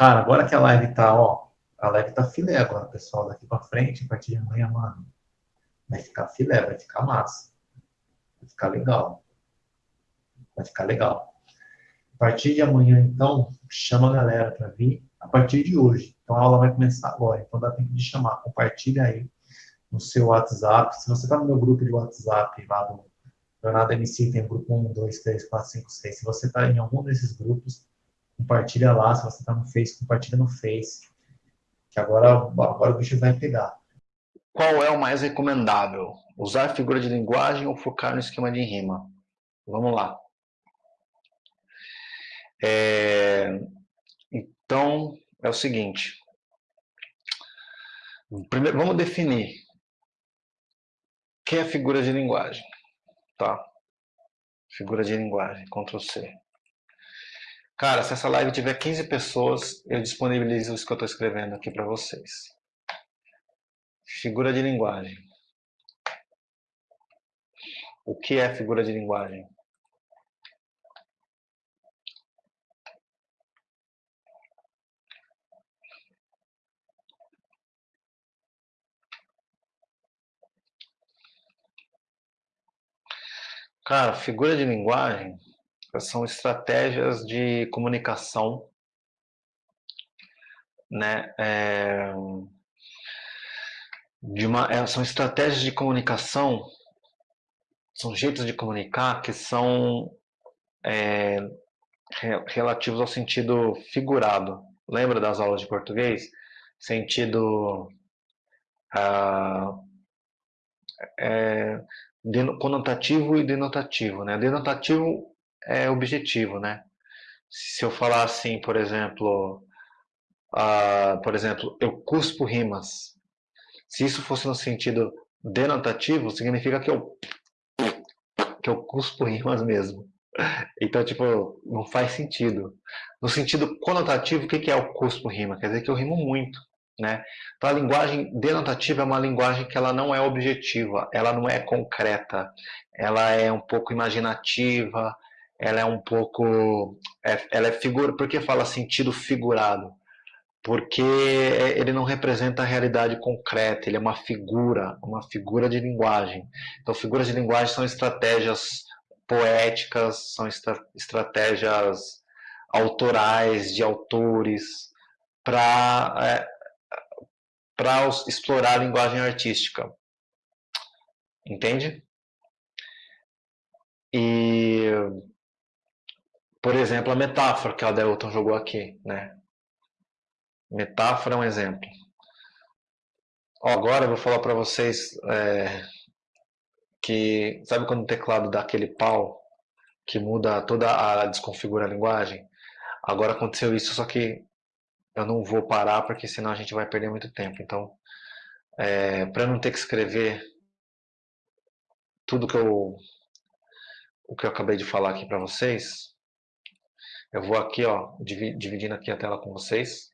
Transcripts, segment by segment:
Cara, agora que a live tá, ó, a live tá filé agora, pessoal, daqui pra frente, a partir de amanhã, mano, vai ficar filé, vai ficar massa. Vai ficar legal. Vai ficar legal. A partir de amanhã, então, chama a galera para vir a partir de hoje. Então a aula vai começar agora. Então dá tempo de chamar. Compartilha aí no seu WhatsApp. Se você está no meu grupo de WhatsApp lá do Jornada MC, tem grupo 1, 2, 3, 4, 5, 6. Se você está em algum desses grupos, compartilha lá. Se você está no Face, compartilha no Face. Que agora, agora o bicho vai pegar. Qual é o mais recomendável? Usar figura de linguagem ou focar no esquema de rima? Vamos lá. É... Então, é o seguinte. Primeiro, vamos definir o que é figura de linguagem. Tá? Figura de linguagem, Ctrl C. Cara, se essa live tiver 15 pessoas, eu disponibilizo isso que eu estou escrevendo aqui para vocês. Figura de linguagem. O que é figura de linguagem? Cara, figura de linguagem são estratégias de comunicação, né? É, de uma, é, são estratégias de comunicação, são jeitos de comunicar que são é, relativos ao sentido figurado. Lembra das aulas de português? Sentido ah, é, conotativo e denotativo, né? Denotativo é objetivo, né? Se eu falar assim, por exemplo, uh, por exemplo, eu cuspo rimas. Se isso fosse no sentido denotativo, significa que eu que eu cuspo rimas mesmo. Então, tipo, não faz sentido. No sentido conotativo, o que é o cuspo rima? Quer dizer que eu rimo muito. Né? Então a linguagem denotativa é uma linguagem que ela não é objetiva, ela não é concreta, ela é um pouco imaginativa, ela é um pouco, é, ela é figura, por que fala sentido figurado? Porque ele não representa a realidade concreta, ele é uma figura, uma figura de linguagem. Então figuras de linguagem são estratégias poéticas, são estra estratégias autorais de autores para é, explorar a linguagem artística. Entende? E, por exemplo, a metáfora que a Delton jogou aqui, né? Metáfora é um exemplo. Ó, agora eu vou falar para vocês é, que, sabe quando o teclado dá aquele pau que muda toda a, desconfigura a linguagem? Agora aconteceu isso, só que eu não vou parar porque senão a gente vai perder muito tempo. Então, é, para não ter que escrever tudo que eu o que eu acabei de falar aqui para vocês, eu vou aqui, ó, dividindo aqui a tela com vocês.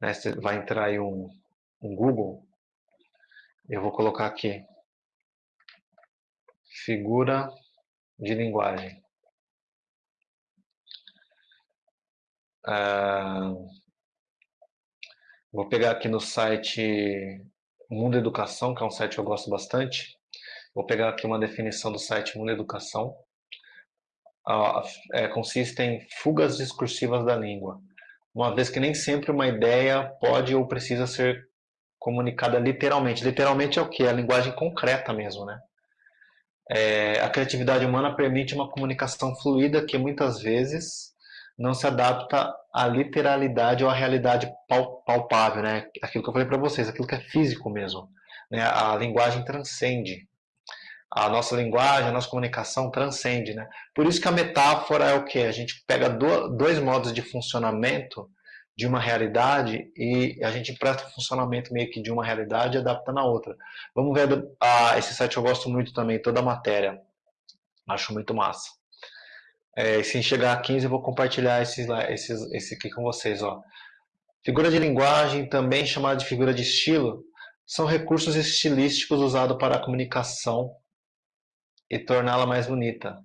Né, vai entrar aí um, um Google. Eu vou colocar aqui figura de linguagem. Ah, Vou pegar aqui no site Mundo Educação, que é um site que eu gosto bastante. Vou pegar aqui uma definição do site Mundo Educação. É, consiste em fugas discursivas da língua, uma vez que nem sempre uma ideia pode ou precisa ser comunicada literalmente. Literalmente é o que? É a linguagem concreta mesmo, né? É, a criatividade humana permite uma comunicação fluida que muitas vezes não se adapta à literalidade ou à realidade palpável, né? Aquilo que eu falei para vocês, aquilo que é físico mesmo. Né? A linguagem transcende. A nossa linguagem, a nossa comunicação transcende, né? Por isso que a metáfora é o que? A gente pega dois modos de funcionamento de uma realidade e a gente presta o funcionamento meio que de uma realidade e adapta na outra. Vamos ver, ah, esse site eu gosto muito também, toda a matéria. Acho muito massa. É, se chegar a 15, eu vou compartilhar esses, esses, esse aqui com vocês. Ó. Figura de linguagem, também chamada de figura de estilo, são recursos estilísticos usados para a comunicação e torná-la mais bonita.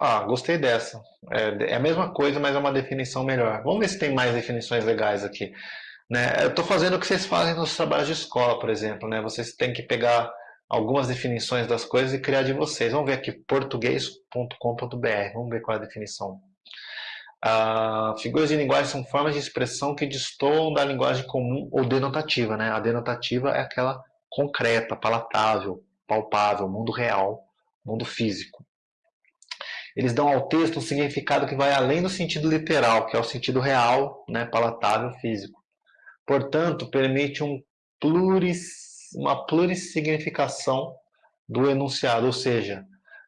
Ah, gostei dessa. É, é, a mesma coisa, mas é uma definição melhor. Vamos ver se tem mais definições legais aqui. Né? Eu estou fazendo o que vocês fazem nos trabalhos de escola, por exemplo. Né? Vocês têm que pegar algumas definições das coisas e criar de vocês. Vamos ver aqui, português.com.br. Vamos ver qual é a definição. Ah, figuras de linguagem são formas de expressão que destoam da linguagem comum ou denotativa. Né? A denotativa é aquela concreta, palatável, palpável, mundo real, mundo físico. Eles dão ao texto um significado que vai além do sentido literal, que é o sentido real, né, palatável, físico. Portanto, permite um pluris, uma plurissignificação do enunciado, ou seja,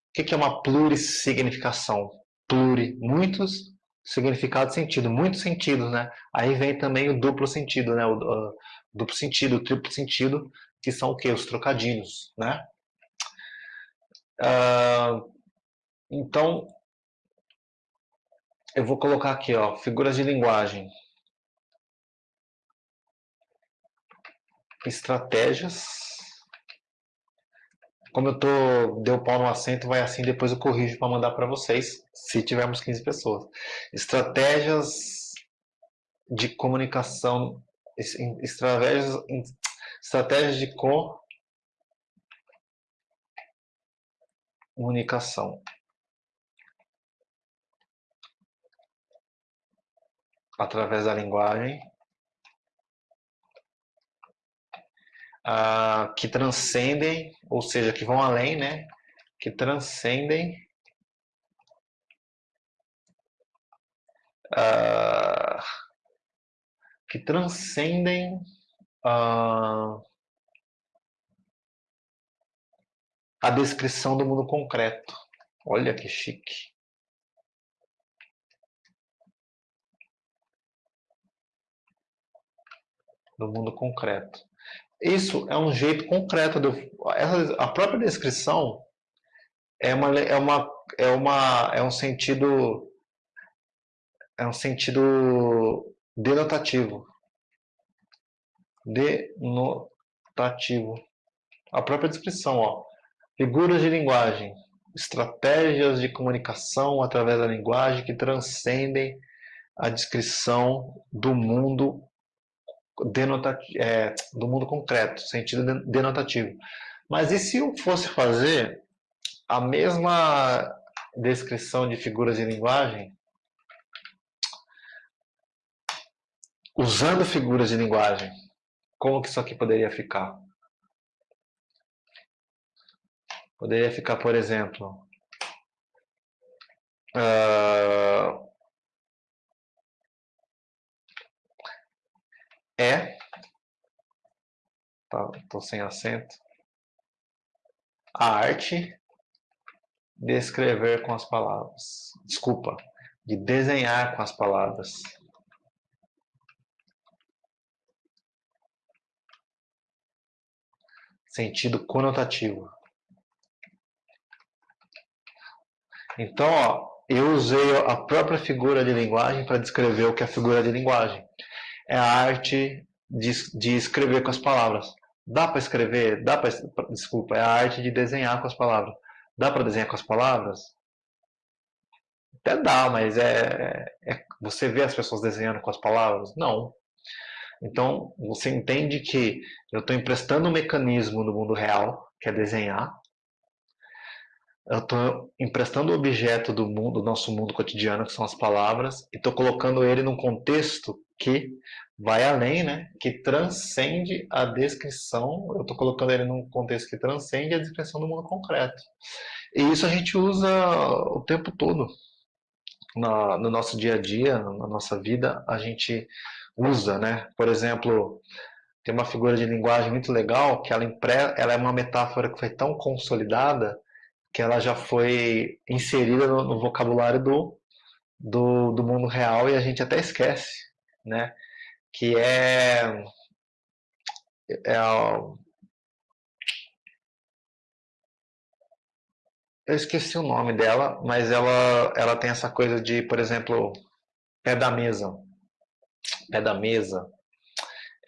o que é uma plurissignificação? Pluri, muitos significado sentido, muitos sentidos, né? Aí vem também o duplo sentido, né? O, o duplo sentido, o triplo sentido, que são o que? Os trocadilhos, né? Uh, então, eu vou colocar aqui, ó, figuras de linguagem. Estratégias. Como eu tô deu pau no assento, vai assim, depois eu corrijo para mandar para vocês, se tivermos 15 pessoas. Estratégias de comunicação, estratégias, estratégias de comunicação. através da linguagem, uh, que transcendem, ou seja, que vão além, né? Que transcendem uh, que transcendem uh, a descrição do mundo concreto. Olha que chique. do mundo concreto. Isso é um jeito concreto. De, a própria descrição é uma, é uma, é uma, é um sentido, é um sentido denotativo. Denotativo. A própria descrição, ó. Figuras de linguagem, estratégias de comunicação através da linguagem que transcendem a descrição do mundo é, do mundo concreto, sentido denotativo. Mas e se eu fosse fazer a mesma descrição de figuras de linguagem usando figuras de linguagem? Como que isso aqui poderia ficar? Poderia ficar, por exemplo, uh, é, tá, tô sem acento, a arte de escrever com as palavras. Desculpa, de desenhar com as palavras. Sentido conotativo. Então, ó, eu usei a própria figura de linguagem para descrever o que é figura de linguagem é a arte de, de escrever com as palavras. Dá para escrever? Dá para desculpa, é a arte de desenhar com as palavras. Dá para desenhar com as palavras? Até dá, mas é, é você vê as pessoas desenhando com as palavras? Não. Então, você entende que eu estou emprestando um mecanismo no mundo real, que é desenhar. Eu estou emprestando o objeto do mundo, do nosso mundo cotidiano, que são as palavras, e estou colocando ele num contexto que vai além, né? que transcende a descrição, eu estou colocando ele num contexto que transcende a descrição do mundo concreto. E isso a gente usa o tempo todo. Na, no nosso dia a dia, na nossa vida, a gente usa, né? Por exemplo, tem uma figura de linguagem muito legal que ela, impre... ela é uma metáfora que foi tão consolidada que ela já foi inserida no, no vocabulário do, do, do mundo real e a gente até esquece né? Que é, é eu esqueci o nome dela, mas ela, ela tem essa coisa de, por exemplo, pé da mesa. Pé da mesa.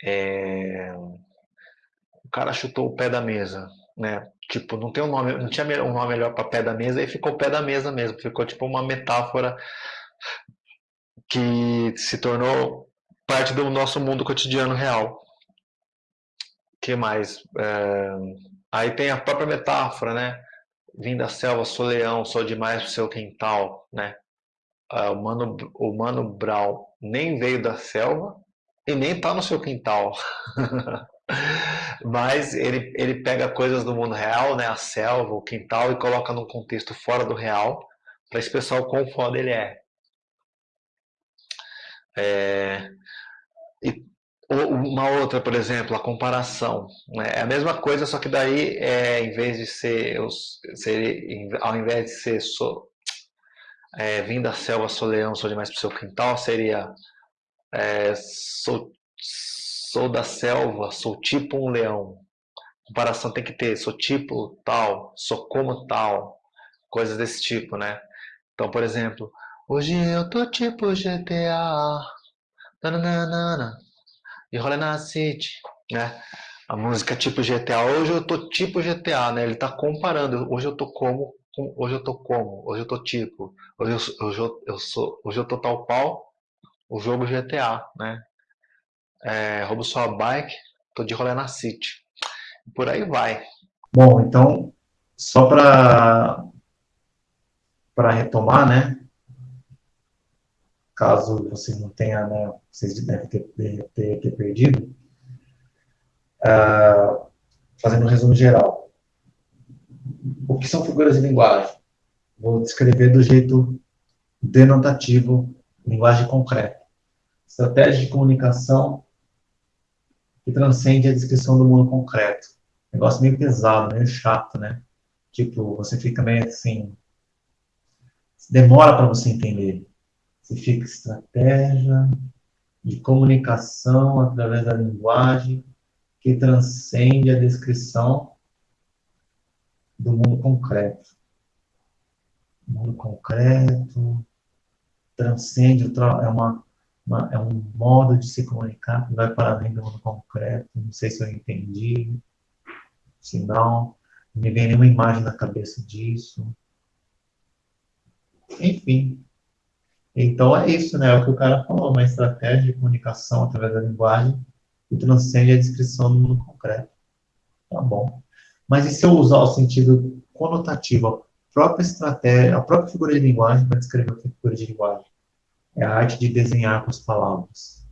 É... O cara chutou o pé da mesa. né? Tipo, não tem um nome, não tinha um nome melhor para pé da mesa e ficou pé da mesa mesmo, ficou tipo uma metáfora que se tornou parte do nosso mundo cotidiano real. que mais? É... Aí tem a própria metáfora, né? Vim da selva, sou leão, sou demais pro seu quintal, né? Uh, o, Mano, o Mano Brown nem veio da selva e nem tá no seu quintal. Mas ele, ele pega coisas do mundo real, né? A selva, o quintal, e coloca num contexto fora do real para expressar o quão foda ele é. é e uma outra, por exemplo, a comparação. Né? É a mesma coisa, só que daí, é, em vez de ser, ser ao invés de ser so, é, vim da selva, sou leão, sou demais pro seu quintal, seria é, sou, sou da selva, sou tipo um leão. Comparação tem que ter, sou tipo tal, sou como tal, coisas desse tipo, né? Então, por exemplo, hoje eu tô tipo GTA, nananana, e rola na City, né? A música tipo GTA, hoje eu tô tipo GTA, né? Ele tá comparando, hoje eu tô como, hoje eu tô como, hoje eu tô tipo, hoje eu, hoje eu, eu sou, hoje eu tô tal qual o jogo GTA, né? É, roubo sua bike, tô de rolê na City. Por aí vai. Bom, então, só para para retomar, né? caso você não tenha, né, vocês devem ter, ter, ter perdido, uh, fazendo um resumo geral. O que são figuras de linguagem? Vou descrever do jeito denotativo, linguagem concreta. Estratégia de comunicação que transcende a descrição do mundo concreto. Negócio meio pesado, meio chato, né? Tipo, você fica meio assim. Demora para você entender significa estratégia de comunicação através da linguagem que transcende a descrição do mundo concreto. O mundo concreto transcende, é, uma, uma, é um modo de se comunicar que vai para além do mundo concreto. Não sei se eu entendi. Se não, não me vem nenhuma imagem na cabeça disso. Enfim, então é isso, né? É o que o cara falou, uma estratégia de comunicação através da linguagem que transcende a descrição do mundo concreto. Tá bom. Mas e se eu usar o sentido conotativo, a própria estratégia, a própria figura de linguagem para descrever é figura de linguagem? É a arte de desenhar com as palavras.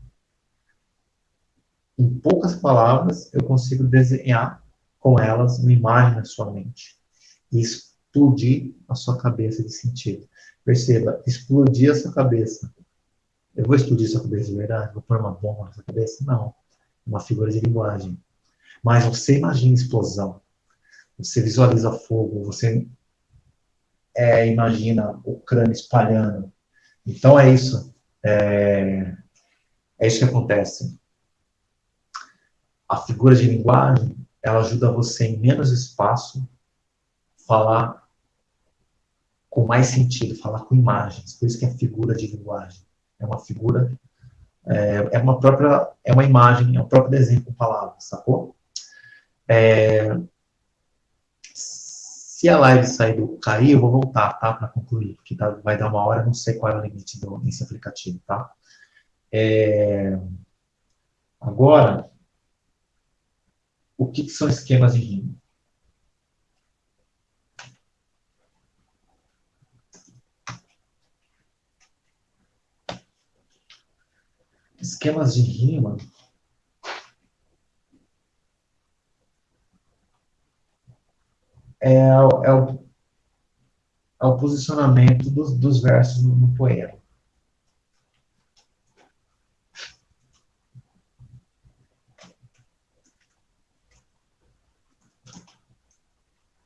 Em poucas palavras, eu consigo desenhar com elas uma imagem na sua mente. E explodir a sua cabeça de sentido. Perceba, explodir a sua cabeça. Eu vou explodir a sua cabeça de verdade? Vou pôr uma bomba na sua cabeça? Não. Uma figura de linguagem. Mas você imagina explosão. Você visualiza fogo. Você é, imagina o crânio espalhando. Então é isso. É, é isso que acontece. A figura de linguagem, ela ajuda você em menos espaço falar com mais sentido, falar com imagens. Por isso que é figura de linguagem. É uma figura, é, é uma própria, é uma imagem, é um próprio desenho com palavras, sacou? É, se a live sair do cair, eu vou voltar, tá? Para concluir, porque tá, vai dar uma hora, não sei qual é o limite do, desse aplicativo, tá? É, agora, o que, que são esquemas de rima? esquemas de rima é, é, o, é o posicionamento dos, dos versos no, no poema.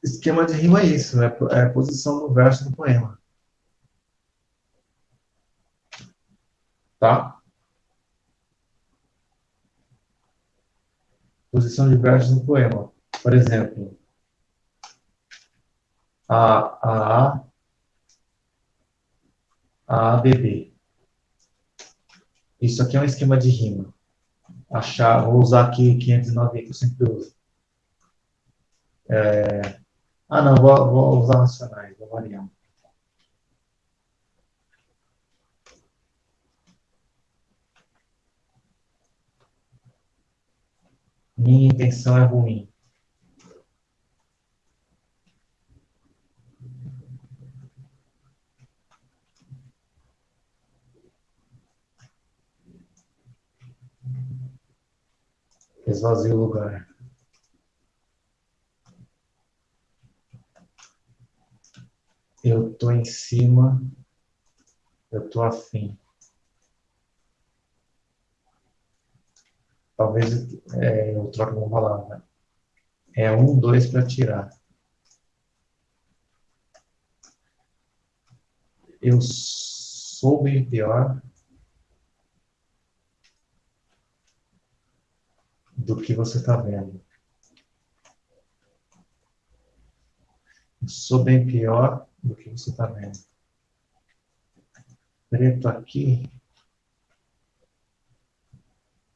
Esquema de rima é isso, é, é a posição do verso no poema. Tá? posição de versos no poema. Por exemplo, A, A, A, B. Isso aqui é um esquema de rima. Achar, vou usar aqui 509 que eu sempre uso. É... Ah, não, vou, vou usar racionais, vou variar. Minha intenção é ruim. Esvazia o lugar. Eu tô em cima, eu tô afim. Talvez é, eu troque uma palavra. É um, dois para tirar. Eu sou bem pior do que você está vendo. Eu sou bem pior do que você está vendo. Preto aqui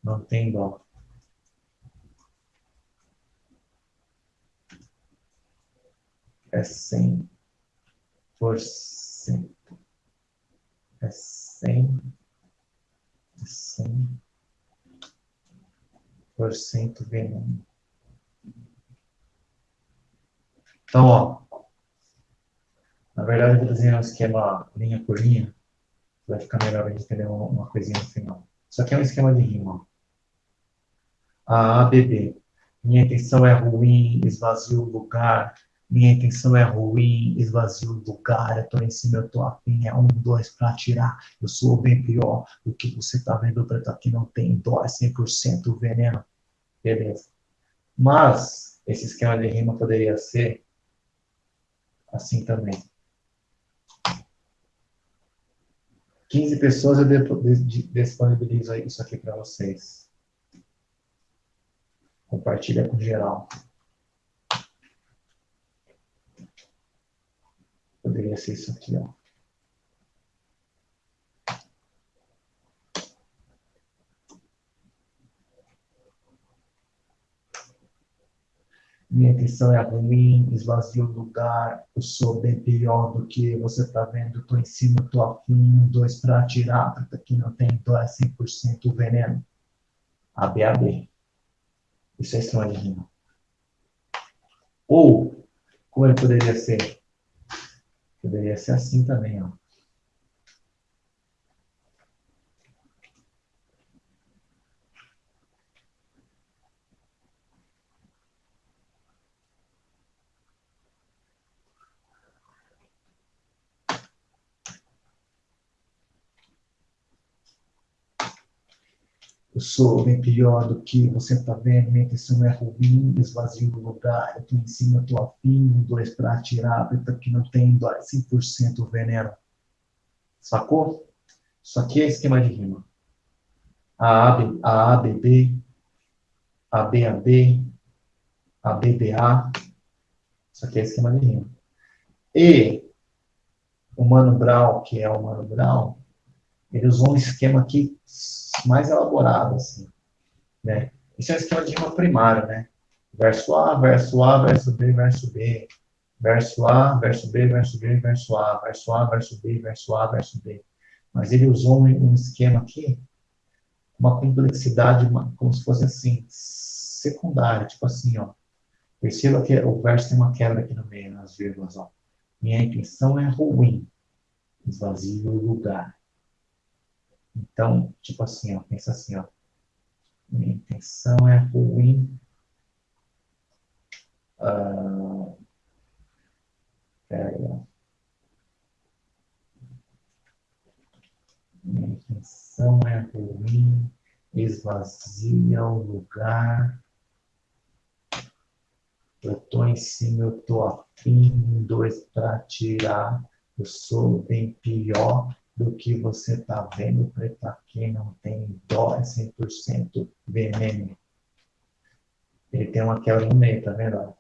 não tem dó. É cem por cento. É cem. É cem por cento veneno. Então, ó. Na verdade, eu vou desenhar um esquema linha por linha. Vai ficar melhor a gente entender uma coisinha no final. Isso aqui é um esquema de rima. A ABB. Minha intenção é ruim, esvazio o lugar. Minha intenção é ruim, esvazio o lugar. Eu tô em cima, eu tô afim. É um, dois pra tirar. Eu sou bem pior do que você tá vendo. Preto aqui não tem dó, é 100% veneno. Beleza. Mas, esse esquema de rima poderia ser assim também. 15 pessoas eu disponibilizo isso aqui para vocês. Compartilha com geral. Poderia ser isso aqui, ó. minha intenção é ruim, esvazio o lugar, eu sou bem pior do que você está vendo, estou em cima, estou afim, dois para porque aqui não tem, então é 100% veneno. ABAB. Isso é de rima. Ou, como ele poderia ser? Poderia ser assim também, ó. Eu sou bem pior do que você está vendo, minha intenção é ruim, esvazio o lugar, eu estou em cima, estou afim, um, dois para atirar, preta que não tem, dói 100% veneno. Sacou? Isso aqui é esquema de rima. A AB, a ABB, a BAB, a isso aqui é esquema de rima. E o Mano Brown, que é o Mano Brown, ele usou um esquema aqui mais elaborado, assim, né? Isso é um esquema de rima primário, né? Verso A, verso A, verso B, verso B. Verso A, verso B, verso B, verso A. Verso A, verso B, verso A, verso B. Mas ele usou um esquema aqui, uma complexidade, uma, como se fosse assim, secundária, tipo assim, ó. Perceba que o verso tem uma quebra aqui no meio, nas vírgulas, ó. Minha intenção é ruim, esvazio o lugar. Então, tipo assim, ó, pensa assim, ó. Minha intenção é ruim. Uh, peraí, ó. Minha intenção é ruim, esvazia o lugar. Eu tô em cima, eu tô afim, dois para tirar. Eu sou bem pior do que você está vendo para quem não tem dó, é 100% veneno. Ele tem uma quebra no meio, tá vendo?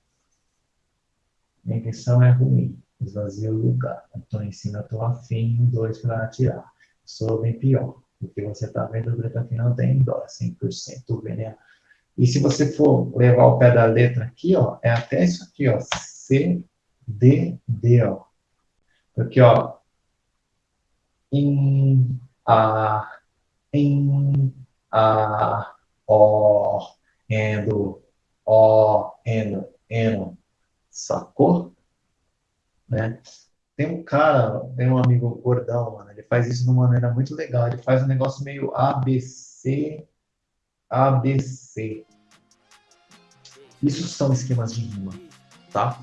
Minha intenção é ruim, esvazia o lugar. Em cima, estou afim, dois para atirar. Sou bem pior, do que você está vendo para quem não tem dó, é 100% veneno. E se você for levar o pé da letra aqui, ó, é até isso aqui, ó, C, D, D, ó. Aqui, ó, em, a, em, a, o, endo, o, endo, eno, sacou? Né? Tem um cara, tem um amigo gordão, mano, ele faz isso de uma maneira muito legal. Ele faz um negócio meio ABC, ABC. Isso são esquemas de rima, tá?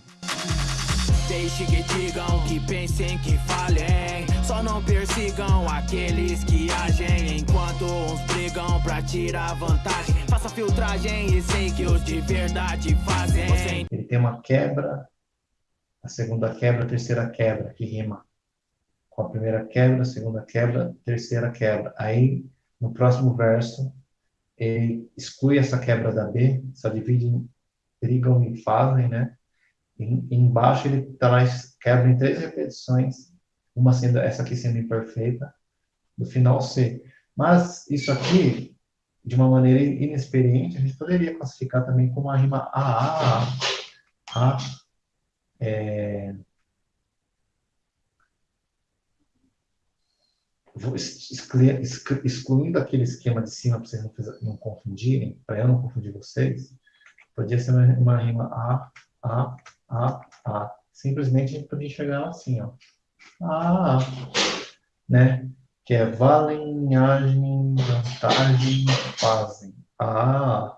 Deixe que digam, que pensem, que falem Só não persigam aqueles que agem Enquanto uns brigam pra tirar vantagem Faça filtragem e sei que os de verdade fazem Ele tem uma quebra, a segunda quebra, a terceira quebra, que rima com a primeira quebra, a segunda quebra, a terceira quebra. Aí, no próximo verso, ele exclui essa quebra da B, só divide em brigam e fazem, né? E, embaixo ele traz quebra em três repetições, uma sendo essa aqui sendo imperfeita, do final C. Mas isso aqui, de uma maneira inexperiente, a gente poderia classificar também como uma rima A, A, A, é... excluindo aquele esquema de cima para vocês não, não confundirem, para eu não confundir vocês, podia ser uma, uma rima A, A, A, A. Simplesmente a gente podia chegar assim, ó. A, A, né? Que é valenhagem, vantagem, fazem. A.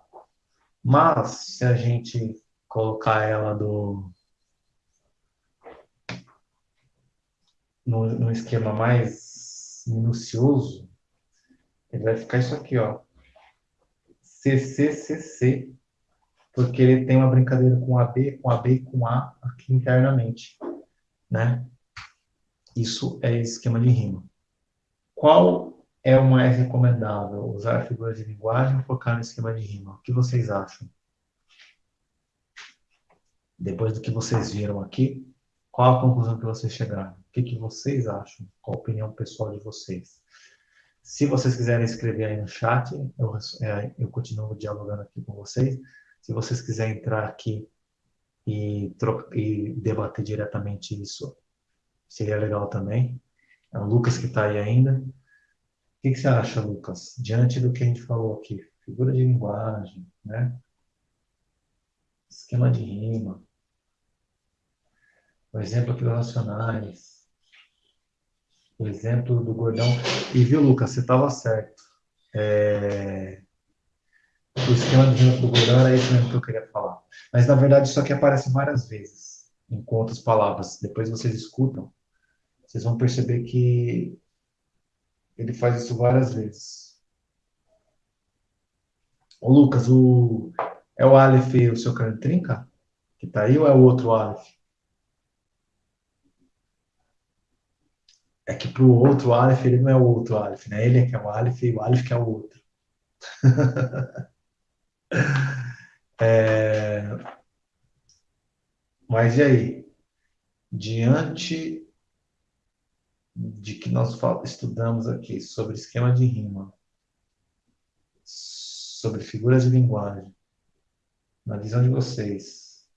Mas, se a gente colocar ela do no, no esquema mais minucioso, ele vai ficar isso aqui, ó. CCCC, porque ele tem uma brincadeira com AB, com AB com A aqui internamente, né? Isso é esquema de rima. Qual é o mais recomendável? Usar figuras de linguagem ou focar no esquema de rima? O que vocês acham? Depois do que vocês viram aqui, qual a conclusão que vocês chegaram? O que, que vocês acham? Qual a opinião pessoal de vocês? Se vocês quiserem escrever aí no chat, eu, é, eu continuo dialogando aqui com vocês. Se vocês quiserem entrar aqui e, e debater diretamente isso, seria legal também. É o Lucas que está aí ainda. O que, que, você acha, Lucas? Diante do que a gente falou aqui, figura de linguagem, né? esquema de rima, o exemplo aqui dos racionais, o exemplo do gordão. E viu, Lucas, você estava certo. É... O esquema do gordão era isso mesmo que eu queria falar. Mas, na verdade, isso aqui aparece várias vezes, em outras palavras. Depois vocês escutam, vocês vão perceber que ele faz isso várias vezes. Ô, Lucas, o... é o Aleph o seu crânio trinca? Que tá aí ou é o outro Aleph? é que para o outro Aleph ele não é o outro Aleph, né? Ele é que é o Aleph e o Aleph que é o outro. é... Mas e aí? Diante de que nós estudamos aqui sobre esquema de rima, sobre figuras de linguagem, na visão de vocês,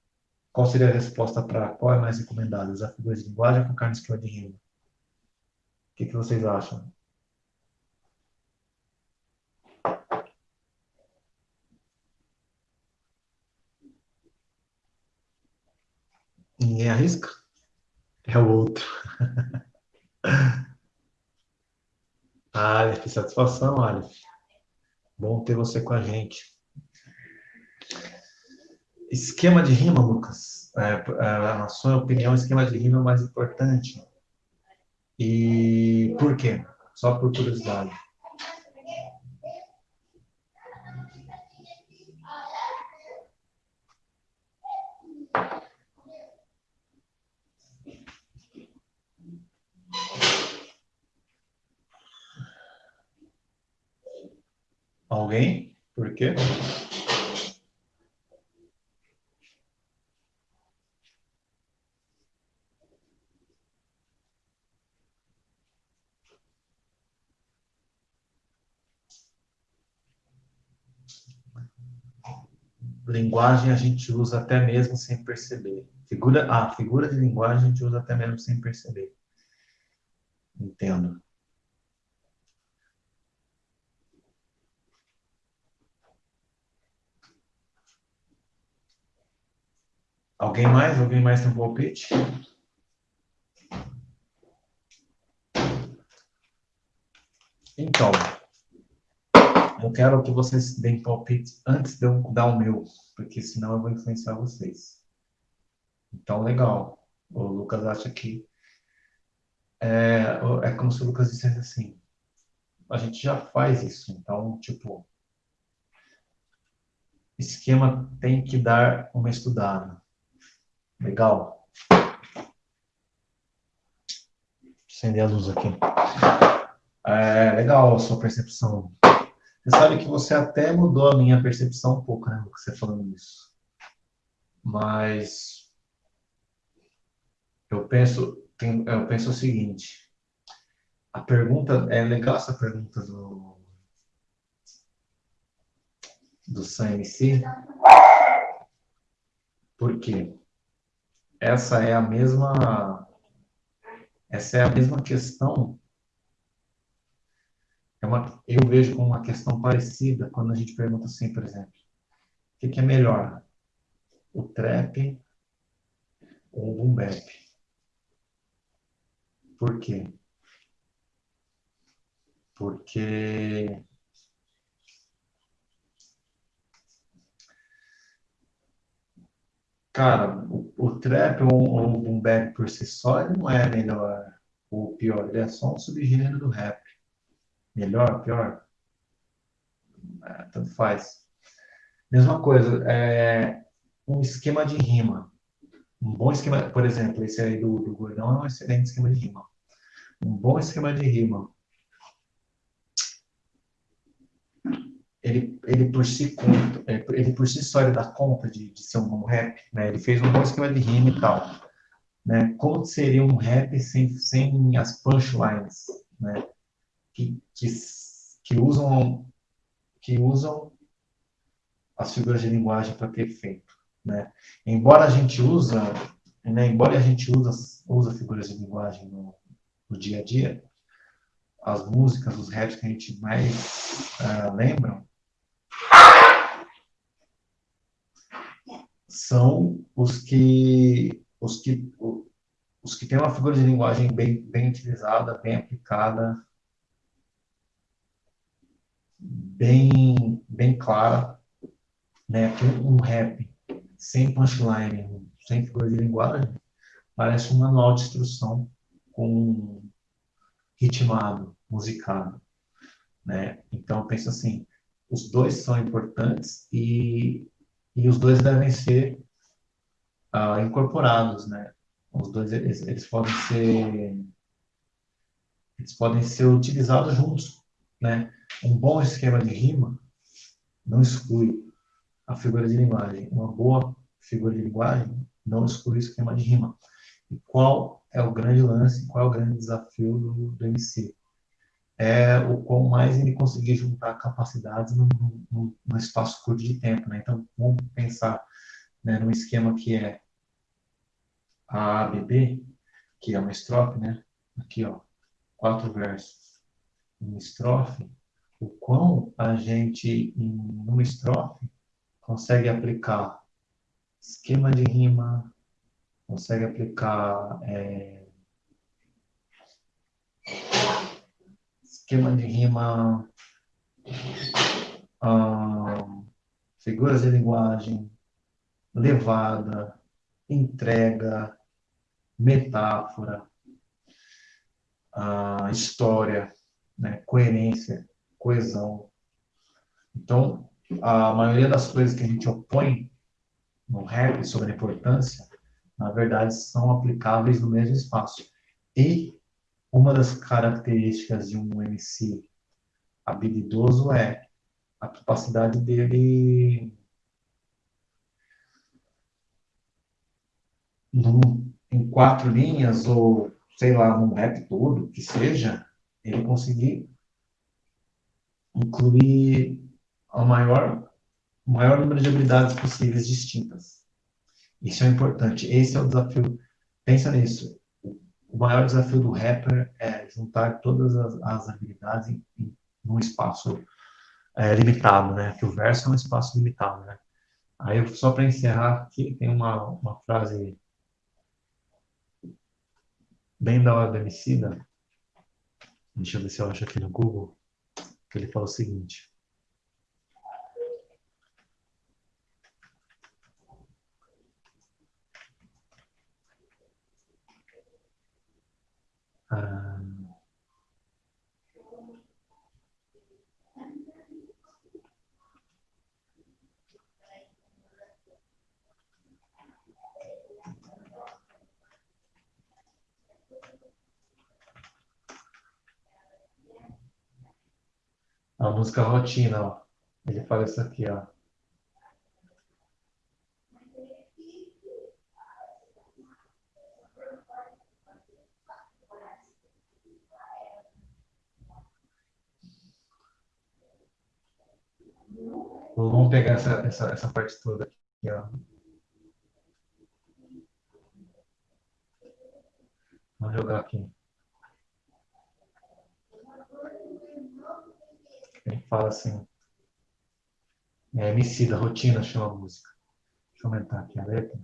qual seria a resposta para qual é mais recomendado? Usar figuras de linguagem ou focar no esquema de rima? que, que vocês acham? Ninguém arrisca? É o outro. Aleph, satisfação, Aleph. Bom ter você com a gente. Esquema de rima, Lucas. É, é, na sua opinião, esquema de rima é o mais importante. E por quê? Só por curiosidade. Alguém? Por quê? linguagem a gente usa até mesmo sem perceber. Figura, ah, figura de linguagem a gente usa até mesmo sem perceber. Entendo. Alguém mais? Alguém mais tem um palpite? Então, eu quero que vocês deem palpite antes de eu dar o meu, porque senão eu vou influenciar vocês. Então, legal. O Lucas acha que é, é como se o Lucas dissesse assim: a gente já faz isso, então, tipo, esquema tem que dar uma estudada. Legal? Acender a luz aqui. É, legal a sua percepção. Você sabe que você até mudou a minha percepção um pouco, né, você falando isso. Mas eu penso, eu penso o seguinte. A pergunta é legal essa pergunta do do SAMC. Por quê? Essa é a mesma essa é a mesma questão é uma, eu vejo como uma questão parecida quando a gente pergunta assim, por exemplo, o que, que é melhor, o trap ou o boom bap? Por quê? Porque cara, o, o trap ou, ou o boom bap por si só ele não é melhor ou pior, ele é só um subgênero do rap. Melhor, pior? É, tanto faz. Mesma coisa, é, um esquema de rima. Um bom esquema, por exemplo, esse aí do, do Gordão é um excelente esquema de rima. Um bom esquema de rima. Ele, por si conta, é, ele por si só ele dá conta de, de ser um bom rap, né? Ele fez um bom esquema de rima e tal, né? Como seria um rap sem, sem as punchlines, né? que, que, que usam que usam as figuras de linguagem para ter efeito, né? Embora a gente usa, né, embora a gente usa usa figuras de linguagem no, no dia a dia, as músicas, os raps que a gente mais uh, lembram são os que os que os que têm uma figura de linguagem bem, bem utilizada, bem aplicada, bem, bem clara, né? Um rap sem punchline, sem figura de linguagem, parece um manual de instrução com ritmado, musicado, né? Então penso assim, os dois são importantes e, e os dois devem ser uh, incorporados, né? Os dois eles, eles podem ser eles podem ser utilizados juntos, né? Um bom esquema de rima não exclui a figura de linguagem. Uma boa figura de linguagem não exclui o esquema de rima. E qual é o grande lance, qual é o grande desafio do, do MC? É o quão mais ele conseguir juntar capacidades num, num, num espaço curto de tempo. Né? Então, vamos pensar né, num esquema que é a ABB, que é uma estrofe, né? Aqui, ó, quatro versos. Uma estrofe, o quão a gente, em uma estrofe, consegue aplicar esquema de rima, consegue aplicar é, esquema de rima, figuras de linguagem, levada, entrega, metáfora, ah, história, né, coerência coesão. Então, a maioria das coisas que a gente opõe no rap sobre a importância, na verdade, são aplicáveis no mesmo espaço. E uma das características de um MC habilidoso é a capacidade dele num, em quatro linhas ou sei lá num rap todo que seja ele conseguir incluir a maior, o maior número de habilidades possíveis distintas. Isso é importante. Esse é o desafio. Pensa nisso. O maior desafio do rapper é juntar todas as, as habilidades em, em num espaço é, limitado, né? Que o verso é um espaço limitado, né? Aí, só para encerrar aqui, tem uma, uma frase bem da hora do Emicida. Deixa eu ver se eu acho aqui no Google. Que ele fala o seguinte. A música rotina, ó. Ele fala isso aqui, ó. Vamos pegar essa, essa, essa parte toda aqui, ó. Vamos jogar aqui. Ele fala assim, é, Emicida, rotina chama a música. Deixa eu aumentar aqui a letra.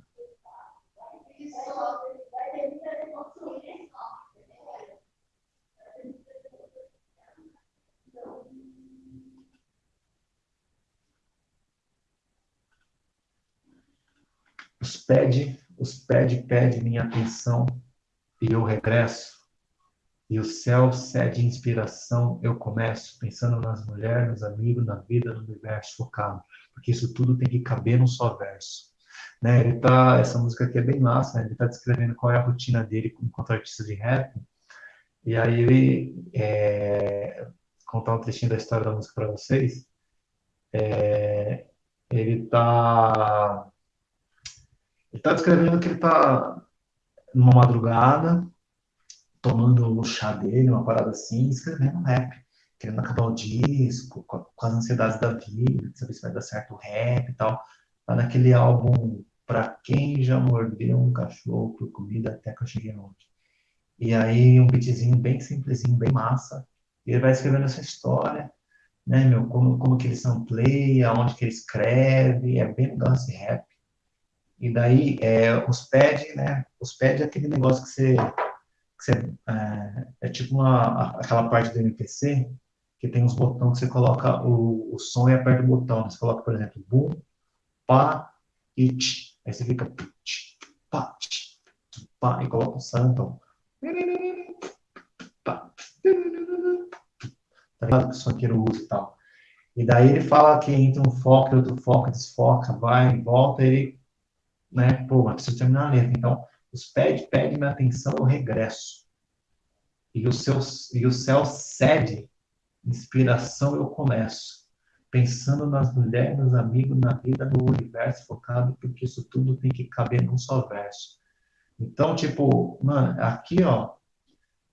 Os pede, os pede, pede minha atenção e eu regresso e o céu cede inspiração, eu começo pensando nas mulheres, nos amigos, na vida, no universo focado, porque isso tudo tem que caber num só verso. Né? Ele tá, essa música aqui é bem massa, né? ele está descrevendo qual é a rotina dele enquanto artista de rap, e aí ele é, contar um trechinho da história da música para vocês. É, ele está ele tá descrevendo que ele está numa madrugada tomando o chá dele, uma parada assim, escrevendo rap, querendo acabar o disco, com, com as ansiedades da vida, saber se vai dar certo o rap e tal. Tá naquele álbum Pra Quem Já Mordeu um Cachorro por Comida Até Que Eu Cheguei Onde. E aí um beatzinho bem simplesinho, bem massa. E ele vai escrevendo essa história, né, meu, como, como que ele sampleia, onde que ele escreve, é bem legal esse rap. E daí, é, os pad, né, os pad é aquele negócio que você você, é, é, tipo uma, aquela parte do MPC que tem uns botões que você coloca o, o som e aperta o botão. Você coloca, por exemplo, boom, pá tch. Aí você fica tch, pá, tch, pá, e coloca o. Pá, tá ligado? Que o sonqueiro usa e tal. E daí ele fala que entre um foco outro foco, desfoca, vai, volta, ele, né, pô, mas precisa terminar a letra. Então, os pede, pede minha atenção, eu regresso. E o, seu, e o céu cede, inspiração eu começo. Pensando nas mulheres, nos amigos, na vida, no universo focado, porque isso tudo tem que caber num só verso. Então, tipo, mano, aqui, ó,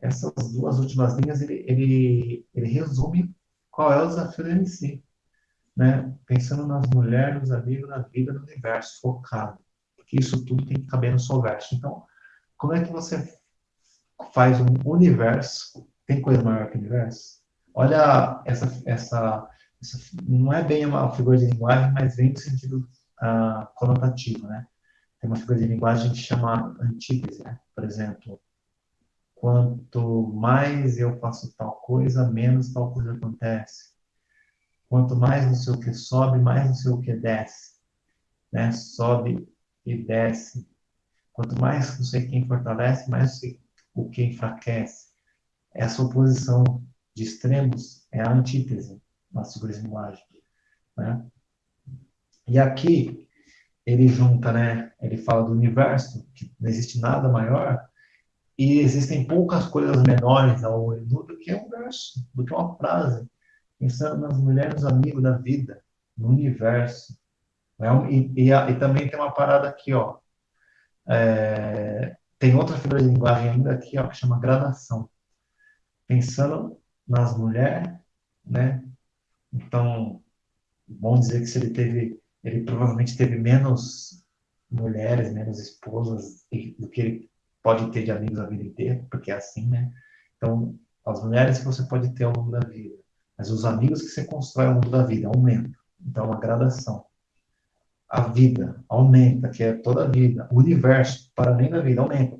essas duas últimas linhas, ele, ele, ele resume qual é o desafio do MC. Né? Pensando nas mulheres, nos amigos, na vida, no universo focado que isso tudo tem que caber no seu verso. Então, como é que você faz um universo? Tem coisa maior que o universo? Olha essa, essa, essa não é bem uma figura de linguagem, mas vem no sentido uh, conotativo, né? Tem uma figura de linguagem que chama antítese, né? Por exemplo, quanto mais eu faço tal coisa, menos tal coisa acontece. Quanto mais não sei o que sobe, mais não sei o que desce. Né? Sobe e desce. Quanto mais sei quem fortalece, mais o que enfraquece. Essa oposição de extremos é a antítese na de linguagem. Né? E aqui ele junta, né? Ele fala do universo, que não existe nada maior, e existem poucas coisas menores ao olho do que um verso, do que uma frase. Pensando nas mulheres, amigos da vida, no universo. Né? E, e, e, também tem uma parada aqui, ó. É, tem outra figura de linguagem ainda aqui, ó, que chama gradação. Pensando nas mulheres, né? Então, bom dizer que se ele teve ele provavelmente teve menos mulheres, menos esposas do que ele pode ter de amigos a vida inteira, porque é assim, né? Então, as mulheres você pode ter ao longo da vida, mas os amigos que você constrói ao longo da vida aumentam. Então, uma gradação. A vida aumenta, que é toda a vida. O universo, para além da vida, aumenta.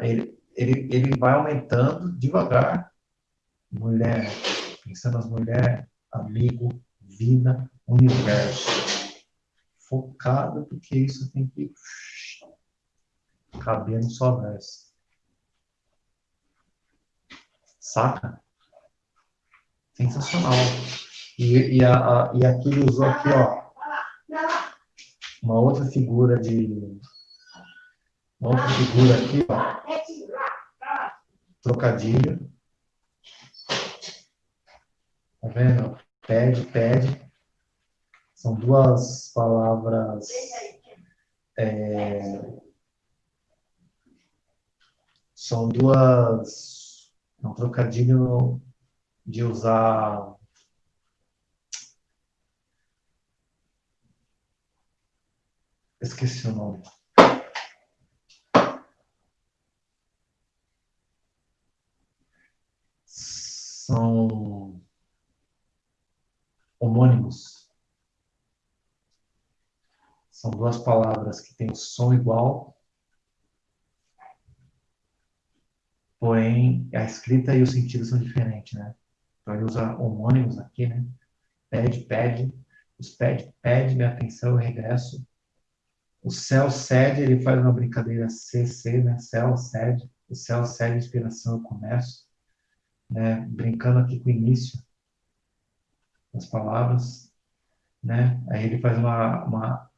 Ele, ele, ele vai aumentando devagar. Mulher, pensando nas mulheres, amigo, vida, universo. Focado, porque isso tem que caber no só verso. Saca? Sensacional. E, e, a, a, e aqui ele usou aqui, ó, uma outra figura de. Uma outra figura aqui, ó. Trocadilho. Tá vendo? Pede, pede. São duas palavras. É, são duas. Um trocadilho de usar. Esqueci o nome. São homônimos. São duas palavras que têm o som igual, porém a escrita e o sentido são diferentes, né? Então ele usa homônimos aqui, né? Pede, pede. Os pede, pede minha atenção, eu regresso. O céu cede, ele faz uma brincadeira CC, né? Céu cede. O céu cede, inspiração, eu começo. Né? Brincando aqui com o início das palavras, né? Aí ele faz uma, uma,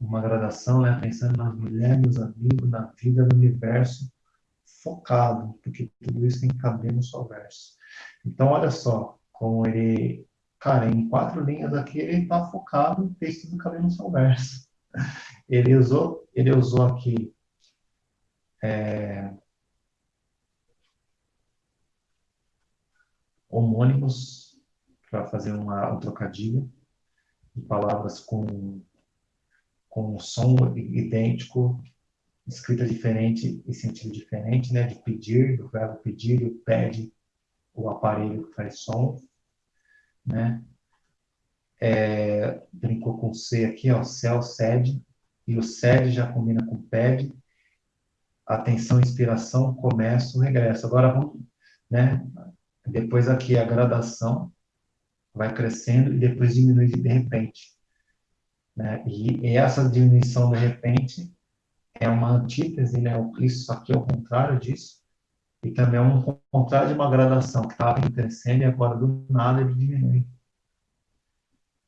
uma gradação, né? Pensando nas mulheres, nos amigos, na vida, no universo, focado, porque tudo isso tem que caber no só verso. Então, olha só, como ele, cara, em quatro linhas aqui ele está focado no texto do Caminho São Verso. Ele usou, ele usou aqui é, homônimos para fazer uma, um trocadilho de palavras com, com som idêntico, escrita diferente e sentido diferente, né? De pedir, do verbo pedir, o pede, o aparelho que faz som, né? É, brincou com C aqui, ó, céu, sede, e o sede já combina com pede, atenção, inspiração, começo, regresso. Agora vamos, né? Depois aqui a gradação vai crescendo e depois diminui de repente. Né? E, e essa diminuição de repente é uma antítese, né? Isso aqui é o contrário disso e também é um contrário de uma gradação que estava crescendo e agora do nada ele diminui.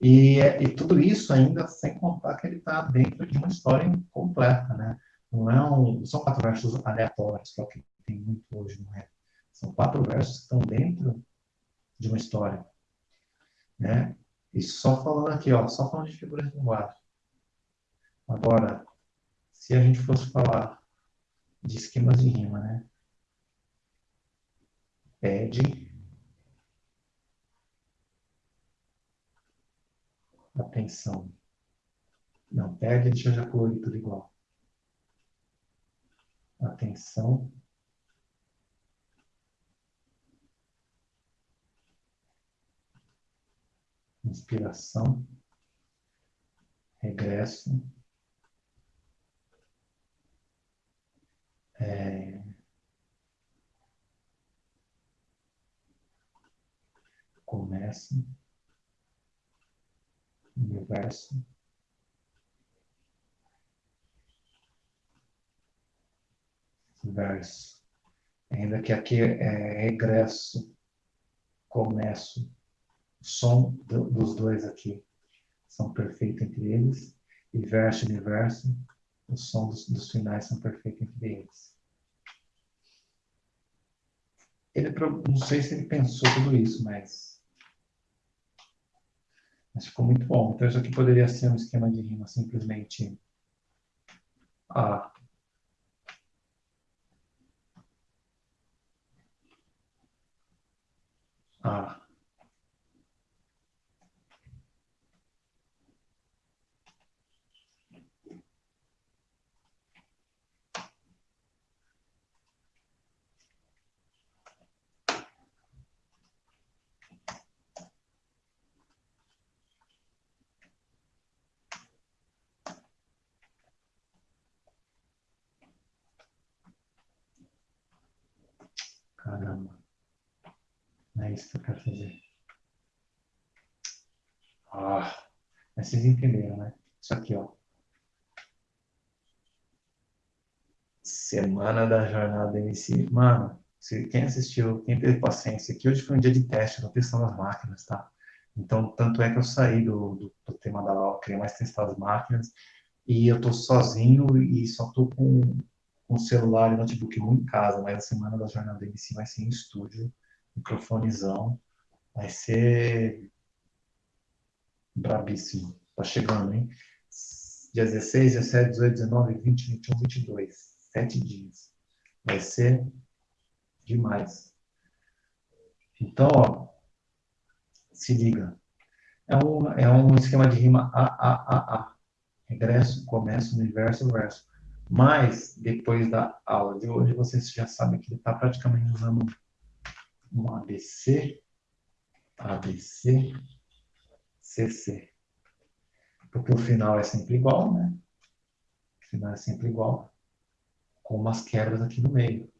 E, e tudo isso ainda sem contar que ele está dentro de uma história completa, né? Não é um, são quatro versos aleatórios, que é o que tem muito hoje no rap. São quatro versos que estão dentro de uma história, né? E só falando aqui, ó, só falando de figuras de linguagem. Agora, se a gente fosse falar de esquemas de rima, né? pede atenção. Não, deixa eu já colorir tudo igual. Atenção. Inspiração. Regresso. É, começa, universo, verso. Ainda que aqui é regresso, começo, o som do, dos dois aqui são perfeitos entre eles, e verso e universo, o som dos, dos finais são perfeitos entre eles. Ele, não sei se ele pensou tudo isso, mas mas ficou muito bom. Então isso aqui poderia ser um esquema de rima simplesmente A. A. isso que eu quero fazer. Ah, mas vocês entenderam, né? Isso aqui, ó. Semana da jornada MC. Mano, se, quem assistiu, quem teve paciência, que hoje foi um dia de teste, no testando as máquinas, tá? Então, tanto é que eu saí do, do, do tema da aula, queria mais testar as máquinas, e eu tô sozinho e só tô com, com celular e notebook em casa, mas a semana da jornada da MC vai ser em estúdio, microfonezão, vai ser brabíssimo. Tá chegando, hein? Dia 16, 17, 18, 19, 20, 21, 22. Sete dias. Vai ser demais. Então, ó, se liga. É um, é um esquema de rima A, A, A, A. Regresso, começo, universo, verso. Mas, depois da aula de hoje, vocês já sabem que ele está praticamente usando um ABC, ABC, CC. Porque o final é sempre igual, né? O final é sempre igual, com umas quebras aqui no meio.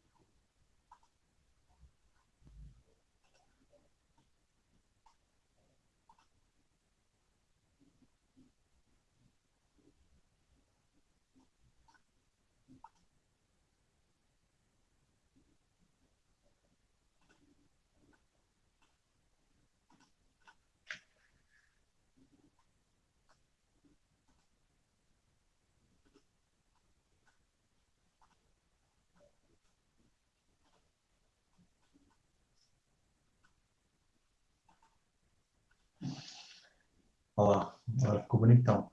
Olha lá, agora ficou bonitão.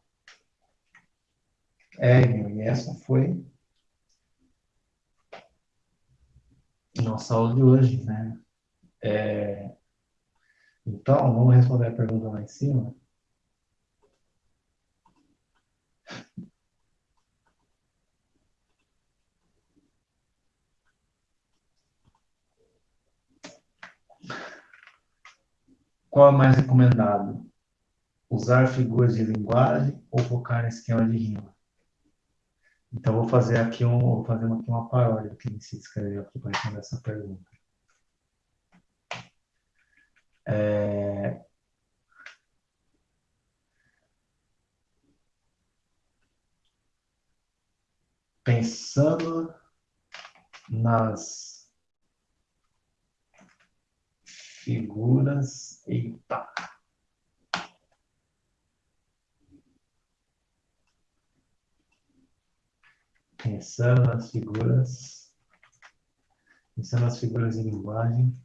É, e essa foi nossa aula de hoje, né? É, então, vamos responder a pergunta lá em cima. Qual é mais recomendado? Usar figuras de linguagem ou focar em esquema de rima. Então, vou fazer aqui, um, vou fazer aqui uma paródia que se escreveu aqui para responder essa pergunta. É... Pensando nas figuras. Eita! Pensando nas figuras, pensando nas figuras de linguagem.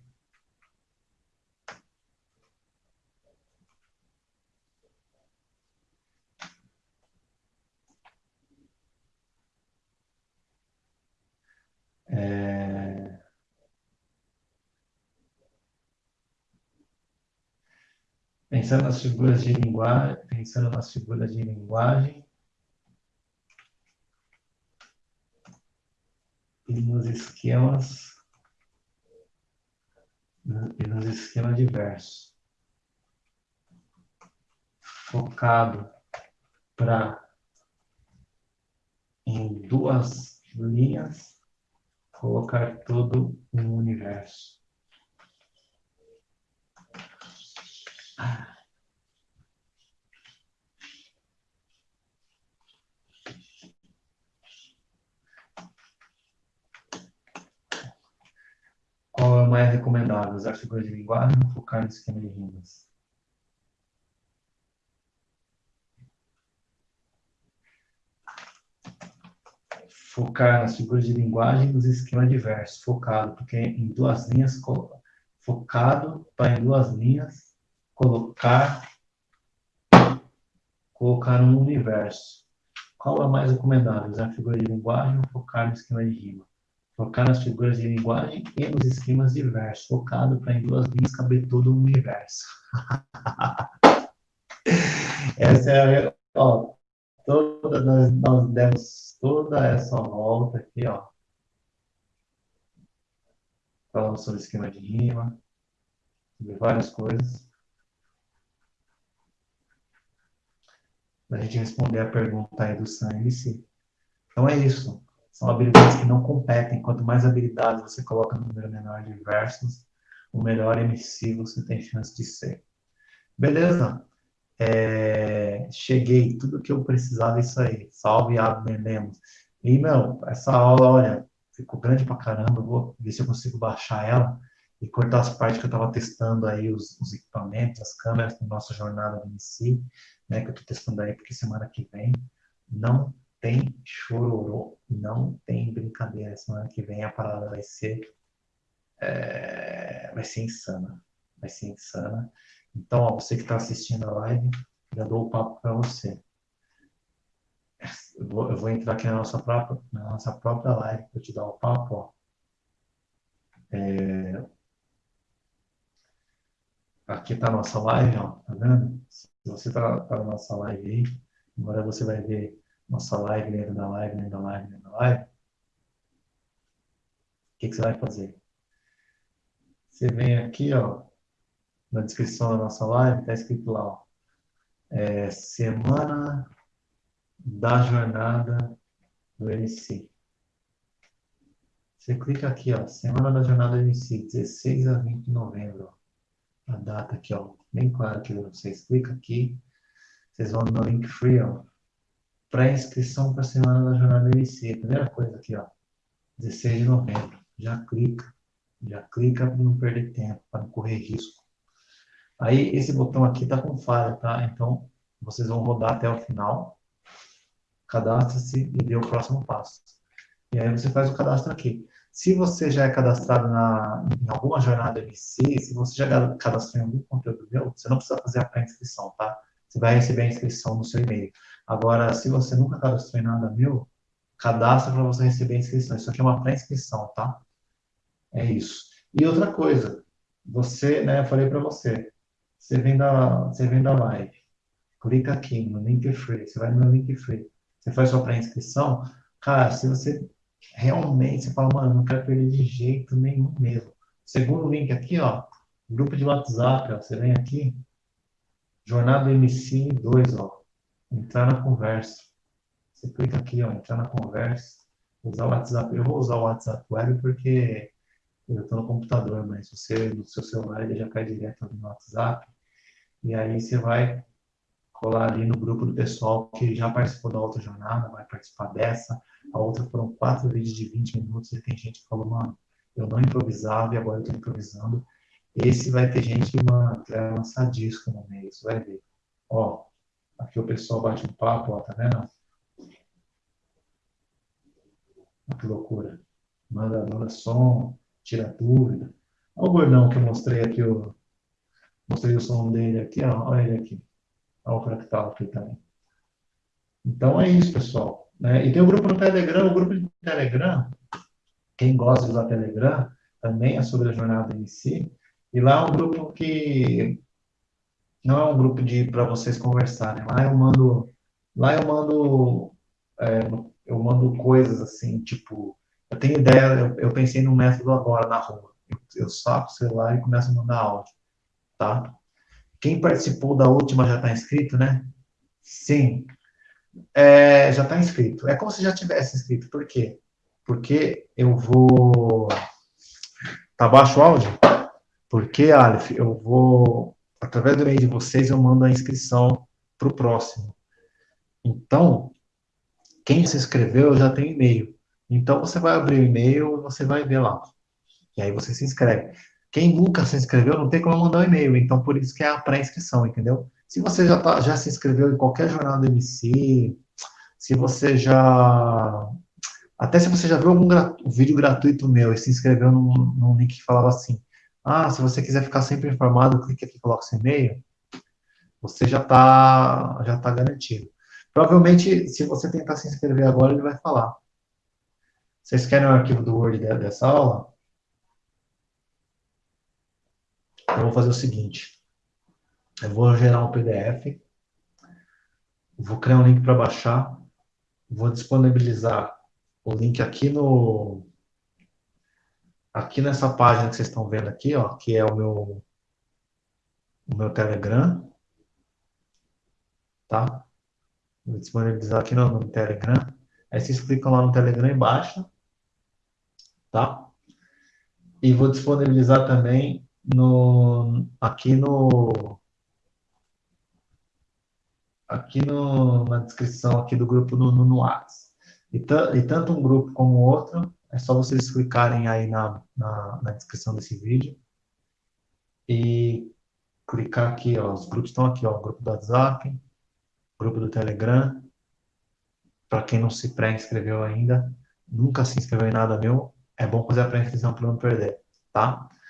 É... Pensando nas figuras de linguagem, pensando nas figuras de linguagem, e nos esquemas e nos esquemas diversos focado para em duas linhas colocar todo um universo. Ah. Qual é o mais recomendável? Usar figuras de linguagem ou focar no esquema de rimas? Focar nas figuras de linguagem dos esquemas diversos. Focado, porque em duas linhas, focado para em duas linhas colocar colocar um universo. Qual é mais recomendável? Usar figura de linguagem ou focar no esquema de rima? Focar nas figuras de linguagem e nos esquemas diversos, focado para em duas linhas caber todo o universo. Essa é a. Ó, toda, nós, nós demos toda essa volta aqui, ó. Falamos sobre esquema de rima, sobre várias coisas. Para a gente responder a pergunta aí do Sam MC. Então é isso. São habilidades que não competem. Quanto mais habilidades você coloca no número menor de versos, o melhor MC você tem chance de ser. Beleza? É, cheguei, tudo que eu precisava é isso aí. Salve, Abner Lemos. E, meu, essa aula, olha, ficou grande pra caramba. Vou ver se eu consigo baixar ela e cortar as partes que eu estava testando aí, os, os, equipamentos, as câmeras, nossa jornada do MC, né, que eu estou testando aí, porque semana que vem não tem chororô, não tem brincadeira. Semana que vem a parada vai ser é, vai ser insana. Vai ser insana. Então, ó, você que está assistindo a live, já dou o papo para você. Eu vou, eu vou, entrar aqui na nossa própria, na nossa própria live para te dar o papo. Ó. É, aqui está a nossa live, ó, tá vendo? Se você está tá na nossa live aí, agora você vai ver nossa live dentro da live, dentro da live, dentro da live. O que, que você vai fazer? Você vem aqui, ó, na descrição da nossa live, está escrito lá, ó, é, Semana da Jornada do MC. Você clica aqui, ó, Semana da Jornada do MC, 16 a 20 de novembro. Ó, a data aqui, ó, bem claro que vocês clicam aqui, vocês vão no link free, ó, pré-inscrição para a Semana da Jornada MC. Primeira coisa aqui, ó, 16 de novembro. Já clica, já clica para não perder tempo, para não correr risco. Aí esse botão aqui está com falha, tá? Então vocês vão rodar até o final, cadastre-se e dê o próximo passo. E aí você faz o cadastro aqui. Se você já é cadastrado na, em alguma jornada MC, se você já cadastrou em algum conteúdo meu, você não precisa fazer a pré-inscrição, tá? Você vai receber a inscrição no seu e-mail. Agora, se você nunca cadastrou em nada meu, cadastra para você receber a inscrição. Isso aqui é uma pré-inscrição, tá? É isso. E outra coisa, você, né, eu falei para você, você vem da, você vem da live, clica aqui no link free, você vai no link free, você faz sua pré-inscrição, cara, se você realmente, você fala, mano, não quero perder de jeito nenhum mesmo. Segundo link aqui, ó, grupo de WhatsApp, ó, você vem aqui, jornada MC 2, ó, entrar na conversa. Você clica aqui, ó, entrar na conversa, usar o WhatsApp. Eu vou usar o WhatsApp Web porque eu estou no computador, mas você, no seu celular, ele já cai direto no WhatsApp. E aí você vai colar ali no grupo do pessoal que já participou da outra jornada, vai participar dessa. A outra foram quatro vídeos de 20 minutos e tem gente que falou, mano, eu não improvisava e agora eu estou improvisando. Esse vai ter gente, que vai lançar disco no meio, você vai ver. Ó, aqui o pessoal bate um papo, ó, tá vendo? Olha que loucura. Manda, manda som, tira dúvida. Olha o gordão que eu mostrei aqui, o, mostrei o som dele aqui, ó, olha ele aqui. Olha o fractal aqui também. Então é isso, pessoal. Né? E tem o grupo no Telegram, o grupo de Telegram, quem gosta de usar Telegram, também é sobre a jornada em si. E lá é um grupo que não é um grupo de para vocês conversarem. Lá eu mando, lá eu mando, é, eu mando coisas assim, tipo eu tenho ideia, eu, eu pensei num método agora na rua. Eu, eu saco o celular e começo a mandar áudio, tá? Quem participou da última já está inscrito, né? Sim. É, já está inscrito. É como se já tivesse inscrito. Por quê? Porque eu vou... Tá baixo o áudio? Porque, Aleph, eu vou... Através do e-mail de vocês, eu mando a inscrição para o próximo. Então, quem se inscreveu já tem e-mail. Então você vai abrir o e-mail você vai ver lá. E aí você se inscreve. Quem nunca se inscreveu não tem como mandar o um e-mail, então por isso que é a pré-inscrição, entendeu? Se você já, tá, já se inscreveu em qualquer jornal do MC, se você já. Até se você já viu algum vídeo gratuito meu e se inscreveu num, num link que falava assim: ah, se você quiser ficar sempre informado, clique aqui coloque seu e-mail, você já está já tá garantido. Provavelmente, se você tentar se inscrever agora, ele vai falar. Vocês querem o arquivo do Word dessa aula? Eu vou fazer o seguinte. Eu vou gerar um PDF. Vou criar um link para baixar. Vou disponibilizar o link aqui no aqui nessa página que vocês estão vendo aqui, ó, que é o meu o meu Telegram, tá? Vou disponibilizar aqui no, no Telegram. Aí vocês clicam lá no Telegram e baixam tá? E vou disponibilizar também no, aqui no aqui no, na descrição aqui do grupo no, no, no Whats. E, e, tanto um grupo como o outro, é só vocês clicarem aí na, na, na descrição desse vídeo e clicar aqui, ó, os grupos estão aqui, ó, o grupo do WhatsApp, grupo do Telegram, para quem não se pré-inscreveu ainda, nunca se inscreveu em nada meu, é bom fazer a pré-inscrição para não perder, tá?